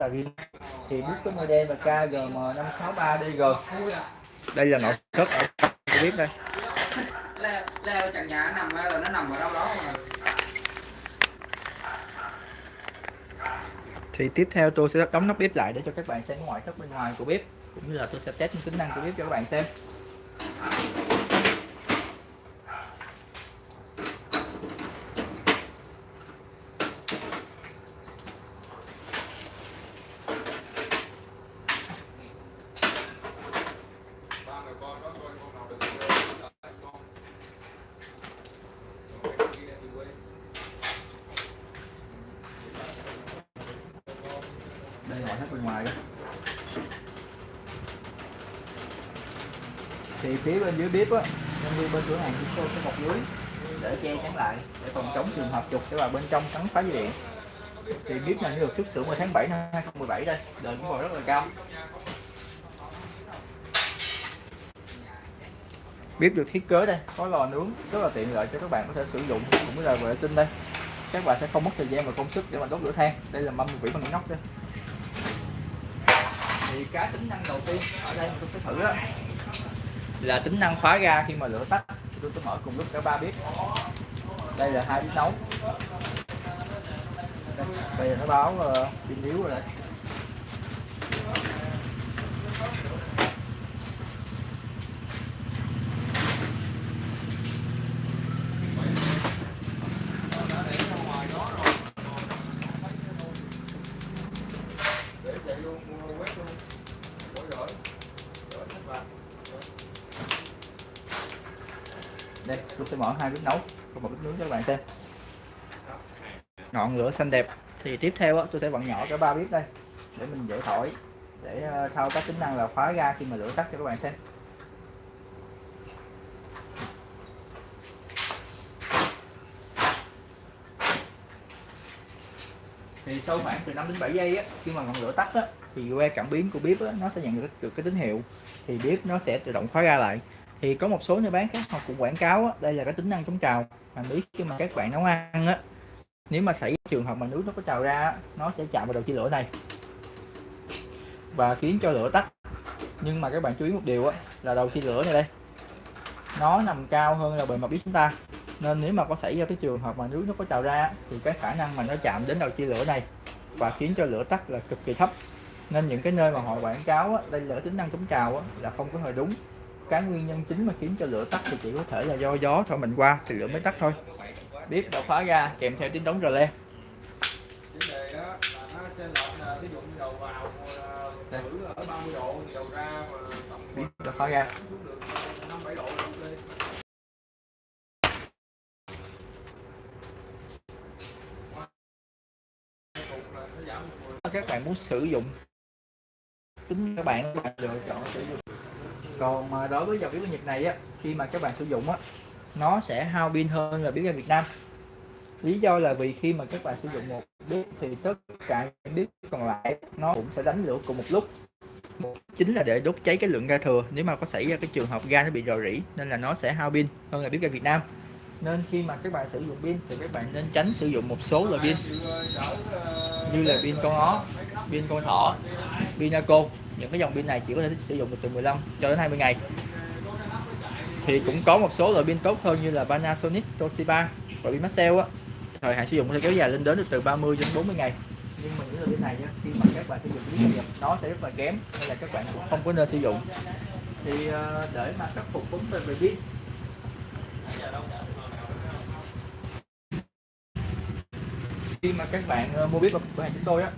là thì bút có model là KGM563DG đây là nội thất ở bếp đây. Leo leo trần nhà nó nằm là nó nằm ở đâu đó mà. Thì tiếp theo tôi sẽ đóng nắp bếp lại để cho các bạn xem ngoại thất bên ngoài của bếp cũng như là tôi sẽ test những tính năng của bếp cho các bạn xem đây là ngoại thất bên ngoài đó. Thì phía bên dưới bếp á, nhân viên bên cửa hàng chúng tôi sẽ bọc lưới để che chắn lại, để phòng chống trường hợp trục sẽ vào bên trong cắn phá dây điện thì bếp này được xuất xưởng vào tháng 7 năm 2017 đây đời cũng còn rất là cao. Bếp được thiết kế đây, có lò nướng, rất là tiện lợi cho các bạn có thể sử dụng cũng như là vệ sinh đây. Các bạn sẽ không mất thời gian và công sức để mà đốt lửa than. Đây là mâm vỉ bằng inox đây thì cái tính năng đầu tiên ở đây tôi sẽ thử đó là tính năng khóa ga khi mà lửa tắt. Tôi sẽ mở cùng lúc cả ba bếp. Đây là hai bếp nấu. Đây, bây giờ nó báo uh, pin yếu rồi đấy. Đây tôi sẽ mở hai bếp nấu và một bếp nướng cho các bạn xem. Ngọn lửa xanh đẹp. Thì tiếp theo á, tôi sẽ vặn nhỏ cả ba bếp đây để mình dễ thổi để ờ, thao tác tính năng là khóa ga khi mà lửa tắt cho các bạn xem. Thì sau khoảng từ 5 đến 7 giây á, khi mà ngọn lửa tắt á, thì que cảm biến của bếp á, nó sẽ nhận được, được cái tín hiệu thì bếp nó sẽ tự động khóa ga lại. Thì có một số nhà bán khác họ cũng quảng cáo á, đây là cái tính năng chống trào mà biết khi mà các bạn nấu ăn á nếu mà xảy trường hợp mà nước nó có trào ra á, nó sẽ chạm vào đầu chia lửa này và khiến cho lửa tắt. Nhưng mà các bạn chú ý một điều á là đầu chia lửa này đây nó nằm cao hơn là bề mặt bếp chúng ta. Nên nếu mà có xảy ra cái trường hợp mà nước nó có trào ra thì cái khả năng mà nó chạm đến đầu chia lửa này và khiến cho lửa tắt là cực kỳ thấp nên những cái nơi mà họ quảng cáo á, đây là tính năng chống trào á, là không có hề đúng cái nguyên nhân chính mà khiến cho lửa tắt thì chỉ có thể là do gió thổi mình qua thì lửa mới tắt thôi bếp đã khóa ra kèm theo tiếng đóng rờ le vấn đề đó là nó trên lệch là ví dụ như đầu vào Đây. thử ở 30 độ thì đầu ra mà tầm bếp đã khóa ra xuống được 5 7 độ là ok Cục là nó giảm một mười. các bạn muốn sử dụng tính các bạn các bạn lựa chọn sử dụng. Còn mà đối với dòng biến nhiệt Nhật này á, khi mà các bạn sử dụng á, nó sẽ hao pin hơn là biến ga Việt Nam. Lý do là vì khi mà các bạn sử dụng một bếp thì tất cả những bếp còn lại nó cũng sẽ đánh lửa cùng một lúc. Một chính là để đốt cháy cái lượng ga thừa. Nếu mà có xảy ra cái trường hợp ga nó bị rò rỉ, nên là nó sẽ hao pin hơn là bếp ga Việt Nam. Nên khi mà các bạn sử dụng pin thì các bạn nên tránh sử dụng một số loại pin, như là pin con ó pin con thỏ pin Naco. Những cái dòng pin này chỉ có thể sử dụng được từ 15 cho đến 20 ngày. Thì cũng có một số loại pin tốt hơn như là Panasonic, Toshiba và pin Maxell á. Thời hạn sử dụng có thể kéo dài lên đến được từ 30 đến 40 ngày. Nhưng mà những loại pin này á, khi mà các bạn sử dụng pin nhập nó sẽ rất là kém nên là các bạn cũng không có nên sử dụng. Thì ờ, để mà khắc phục vấn đề về pin. Khi mà các bạn ờ, mua biết ở cửa hàng chúng tôi á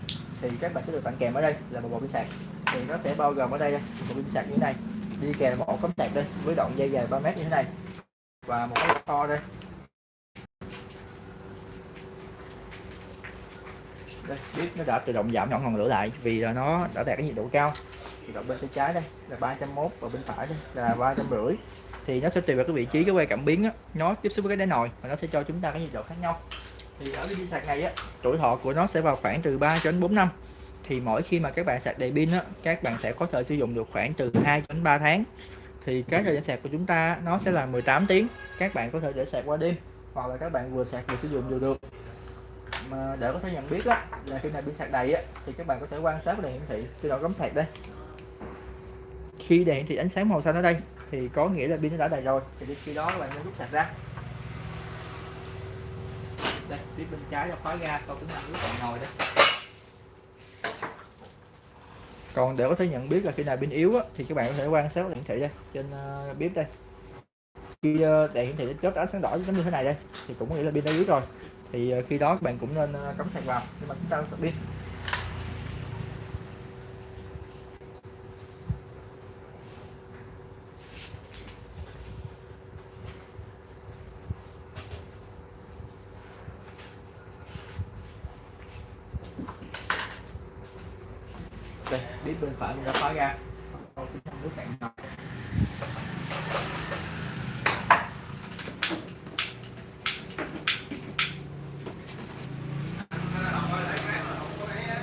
thì các bạn sẽ được tặng kèm ở đây là một bộ pin sạc. Thì nó sẽ bao gồm ở đây một pin sạc như thế này. Đi kèm một ổ cắm sạc đây với đoạn dây dài 3 mét như thế này. Và một cái to đây. Đây bếp nó đã tự động giảm nhỏ ngọn lửa lại vì là nó đã đạt cái nhiệt độ cao. Thì đoạn bên tay trái đây là 301 và bên phải đây là ba trăm rưỡi. Thì nó sẽ tùy vào cái vị trí cái que cảm biến đó, nó tiếp xúc với cái đáy nồi và nó sẽ cho chúng ta cái nhiệt độ khác nhau thì ở cái pin sạc này á tuổi thọ của nó sẽ vào khoảng từ 3 cho đến 4 năm. Thì mỗi khi mà các bạn sạc đầy pin á các bạn sẽ có thể sử dụng được khoảng từ 2 đến 3 tháng. Thì cái thời gian sạc của chúng ta nó sẽ là 18 tiếng. Các bạn có thể để sạc qua đêm hoặc là các bạn vừa sạc vừa sử dụng đều được. Mà để có thể nhận biết á, là khi nào pin sạc đầy á, thì các bạn có thể quan sát đèn hiển thị tự động cắm sạc đây. Khi đèn thì ánh sáng màu xanh ở đây thì có nghĩa là pin nó đã đầy rồi. Thì khi đó các bạn nên rút sạc ra đây phía bên trái là khóa ga sau tính năng nước còn ngồi đây. Còn để có thể nhận biết là khi nào pin yếu á, thì các bạn có thể quan sát hiển thị đây trên uh, bếp đây. Khi uh, đèn hiển thị chớp ánh sáng đỏ giống như thế này đây thì cũng có nghĩa là pin đã yếu rồi. Thì uh, khi đó các bạn cũng nên uh, cắm sạc vào nhưng mà chúng ta sạc pin. Đây đít bên phải mình đã khóa ra sau khi nước cạn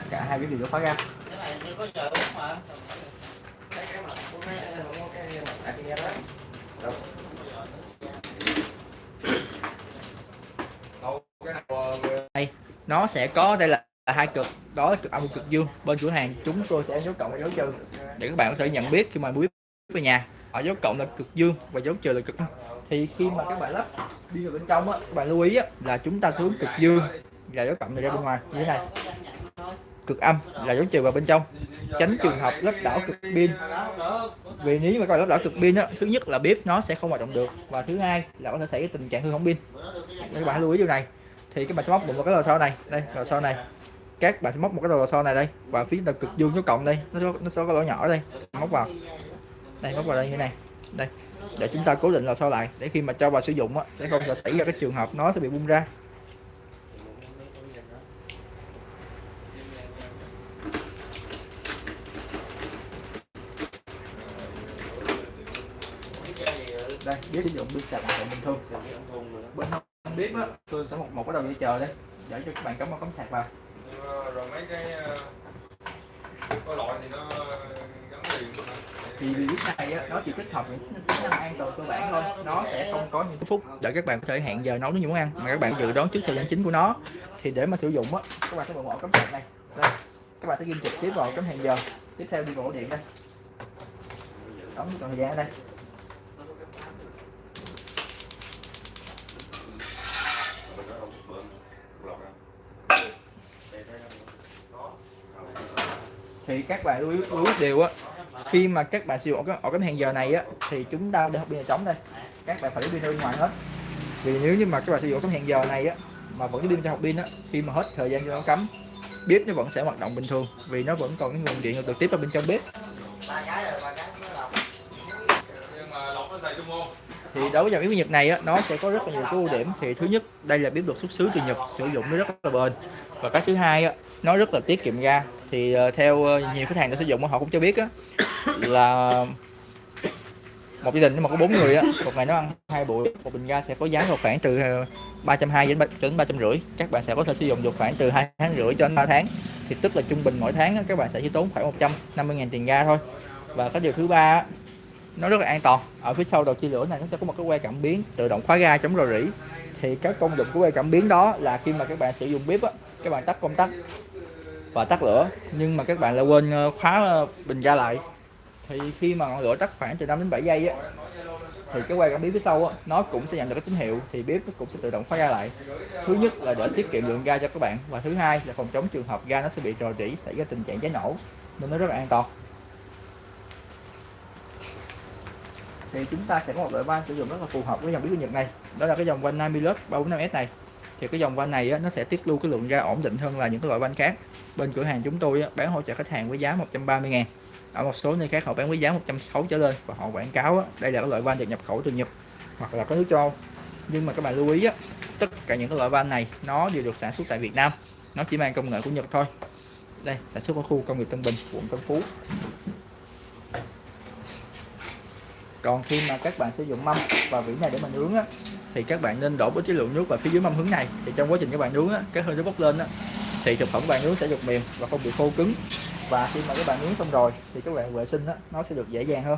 cả hai cái đều đã khóa ra cái này chưa có uống mà cái nó sẽ có đây là là hai cực. Đó là cực âm cực dương. Bên cửa hàng chúng tôi sẽ dấu cộng và dấu trừ. Để các bạn có thể nhận biết khi mà biết về nhà ở dấu cộng là cực dương và dấu trừ là cực âm. Thì khi mà các bạn lắp đi vào bên trong á các bạn lưu ý á, là chúng ta xuống cực dương là dấu cộng này ra bên ngoài. Như thế này. Cực âm là dấu trừ vào bên trong. Tránh trường hợp lắp đảo cực pin. Vì nếu mà các bạn lắp đảo cực pin á thứ nhất là bếp nó sẽ không hoạt động được. Và thứ hai là có thể xảy ra tình trạng hư hỏng pin. Các bạn lưu ý điều này. Thì các bạn sẽ móc một cái lò xo này. Đây lò xo này các bạn sẽ móc một cái lò xo này đây và phía là cực dương số cộng đây. Nó nó sẽ có lỗ nhỏ đây. Móc vào. Đây móc vào đây như này. Đây. Để chúng ta cố định lò xo lại. Để khi mà cho vào sử dụng á, sẽ không sẽ xảy ra cái trường hợp nó sẽ bị bung ra. Đây biết sử dụng biết sạc bình thường. Bên không biết á tôi sẽ một một cái đầu dây chờ đây để cho các bạn cắm vào cắm sạc vào ờ, rồi mấy cái ờ, có loại thì nó gắn liền thì này á, nó chỉ tích hợp những tính năng an toàn cơ bản thôi. Nó sẽ không có những phút để các bạn có thể hẹn giờ nấu những món ăn mà các bạn dự đoán trước thời gian chính của nó. Thì để mà sử dụng á các bạn sẽ bật mở cắm sạc này đây các bạn sẽ ghi trực tiếp vào cắm hẹn giờ. Tiếp theo đi vào ổ điện đây. Đóng thời gian ở đây. Thì các bạn lưu ý, lưu ý điều á khi mà các bạn sử dụng cái ổ cắm hẹn giờ này á thì chúng ta để học pin là trống đây. Các bạn phải lấy pin ra bên ngoài hết. Vì nếu như mà các bạn sử dụng cắm hẹn giờ này á mà vẫn cái pin cho học pin á khi mà hết thời gian cho nó cắm bếp nó vẫn sẽ hoạt động bình thường vì nó vẫn còn cái nguồn điện trực tiếp vào bên trong bếp. Ba cái rồi ba cái. Nó lọc nhưng mà lọc nó dày đúng không thì đối với dòng bếp Nhật này á, nó sẽ có rất là nhiều cái ưu điểm. Thì thứ nhất đây là bếp được xuất xứ từ Nhật sử dụng nó rất là bền. Và cái thứ hai á, nó rất là tiết kiệm ga. Thì ờ, theo ờ, nhiều khách hàng đã sử dụng họ cũng cho biết á, là một gia đình nếu mà có bốn người á một ngày nó ăn hai buổi một bình ga sẽ có giá vào khoảng từ ờ, ba trăm hai đến ba đến ba trăm rưỡi. Các bạn sẽ có thể sử dụng được khoảng từ hai tháng rưỡi cho đến ba tháng. Thì tức là trung bình mỗi tháng á, các bạn sẽ chỉ tốn khoảng 150 000 tiền ga thôi. Và cái điều thứ ba nó rất là an toàn. Ở phía sau đầu chia lửa này, nó sẽ có một cái que cảm biến tự động khóa ga chống rò rỉ. Thì các công dụng của que cảm biến đó là khi mà các bạn sử dụng bếp á, các bạn tắt công tắc và tắt lửa, nhưng mà các bạn lại quên ờ, khóa ờ, bình ga lại. Thì khi mà ngọn lửa tắt khoảng từ 5 đến 7 giây á, thì cái que cảm biến phía sau á, nó cũng sẽ nhận được cái tín hiệu thì bếp nó cũng sẽ tự động khóa ga lại. Thứ nhất là để tiết kiệm lượng ga cho các bạn và thứ hai là phòng chống trường hợp ga nó sẽ bị rò rỉ, xảy ra tình trạng cháy nổ, nên nó rất là an toàn. Thì chúng ta sẽ có một loại van sử dụng rất là phù hợp với dòng bí Nhật này. Đó là cái dòng van Namilus 345S này. Thì cái dòng van này á, nó sẽ tiết lưu cái lượng ga ổn định hơn là những cái loại van khác. Bên cửa hàng chúng tôi á, bán hỗ trợ khách hàng với giá 130 ngàn. Ở một số nơi khác họ bán với giá 160 trở lên và họ quảng cáo á, đây là cái loại van được nhập khẩu từ Nhật hoặc là có nước châu. Nhưng mà các bạn lưu ý á, tất cả những cái loại van này nó đều được sản xuất tại Việt Nam. Nó chỉ mang công nghệ của Nhật thôi. Đây sản xuất ở khu công nghiệp Tân Bình quận Tân Phú. Còn khi mà các bạn sử dụng mâm và vỉ này để mà nướng á, thì các bạn nên đổ bớt cái lượng nước vào phía dưới mâm hứng này. Thì trong quá trình các bạn nướng á, cái hơi nó bốc lên á, thì thực phẩm bạn nướng sẽ được mềm và không bị khô cứng. Và khi mà các bạn nướng xong rồi, thì các bạn vệ sinh á, nó sẽ được dễ dàng hơn.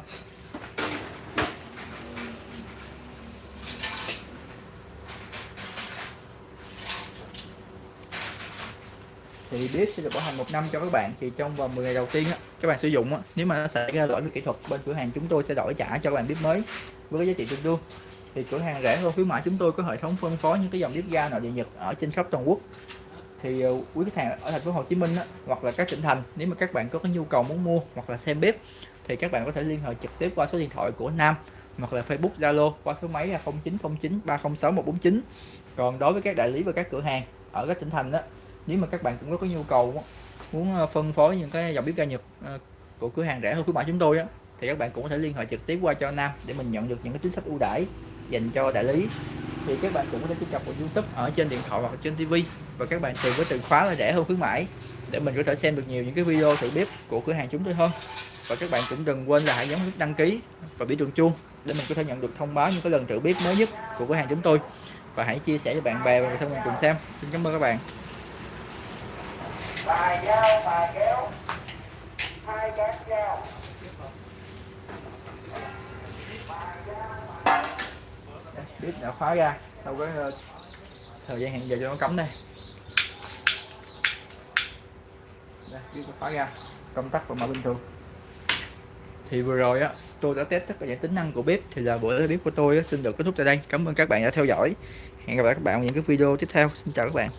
Thì bếp sẽ được bảo hành một năm cho các bạn. Thì trong vòng 10 ngày đầu tiên á, các bạn sử dụng á, nếu mà nó xảy ra lỗi về kỹ thuật bên cửa hàng chúng tôi sẽ đổi trả cho các bạn bếp mới với cái giá trị tương đương. Thì cửa hàng rẻ hơn khuyến mại chúng tôi có hệ thống phân phối những cái dòng bếp ga nội địa nhật ở trên khắp toàn quốc. Thì ờ, quý khách hàng ở thành phố Hồ Chí Minh á, hoặc là các tỉnh thành nếu mà các bạn có cái nhu cầu muốn mua hoặc là xem bếp thì các bạn có thể liên hệ trực tiếp qua số điện thoại của Nam hoặc là Facebook Zalo qua số máy là 0909 306 149 còn đối với các đại lý và các cửa hàng ở các tỉnh thành đó nếu mà các bạn cũng có nhu cầu muốn ờ, phân phối những cái dòng bếp ga Nhật ờ, của cửa hàng rẻ hơn khuyến mại chúng tôi á, thì các bạn cũng có thể liên hệ trực tiếp qua cho Nam để mình nhận được những cái chính sách ưu đãi dành cho đại lý. Thì các bạn cũng có thể truy cập vào YouTube ở trên điện thoại hoặc trên TV và các bạn tìm với từ khóa là rẻ hơn khuyến mãi để mình có thể xem được nhiều những cái video thử bếp của cửa hàng chúng tôi hơn. Và các bạn cũng đừng quên là hãy nhấn nút đăng ký và biểu đường chuông để mình có thể nhận được thông báo những cái lần thử bếp mới nhất của cửa hàng chúng tôi. Và hãy chia sẻ cho bạn bè và người thân mình cùng xem. Xin cảm ơn các bạn bài dao bà kéo. Hai cán dao bếp đã khóa ra. Sau cái ờ, thời gian hẹn giờ cho nó cắm đây. Đây bếp đã khóa ra. Công tắc và mở bình thường. Thì vừa rồi á tôi đã test tất cả những tính năng của bếp. Thì là buổi bếp của tôi á, xin được kết thúc tại đây. Cảm ơn các bạn đã theo dõi. Hẹn gặp lại các bạn ở những cái video tiếp theo. Xin chào các bạn.